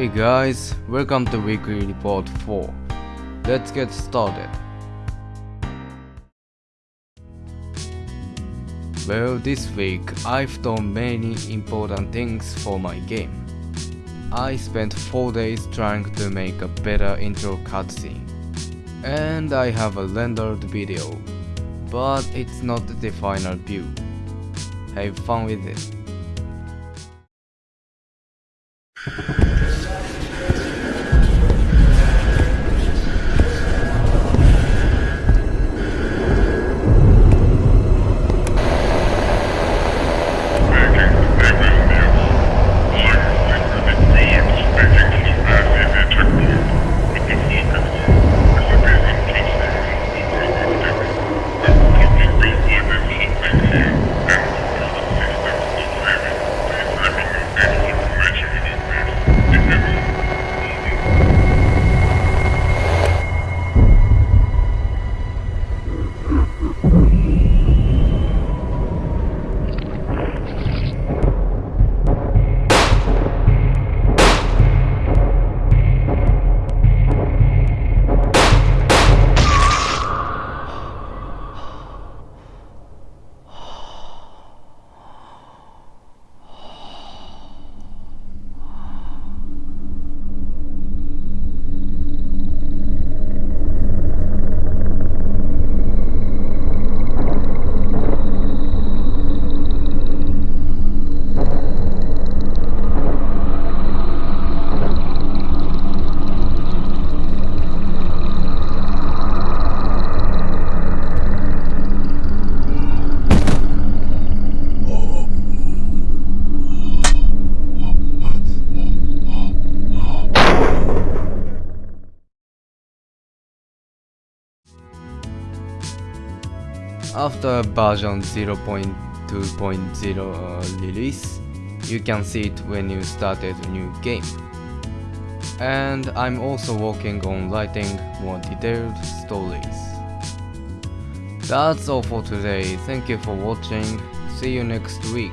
Hey guys, welcome to Weekly Report 4. Let's get started. Well, this week I've done many important things for my game. I spent 4 days trying to make a better intro cutscene. And I have a rendered video, but it's not the final view. Have fun with it. After version 0.2.0 uh, release, you can see it when you started a new game. And I'm also working on writing more detailed stories. That's all for today, thank you for watching, see you next week.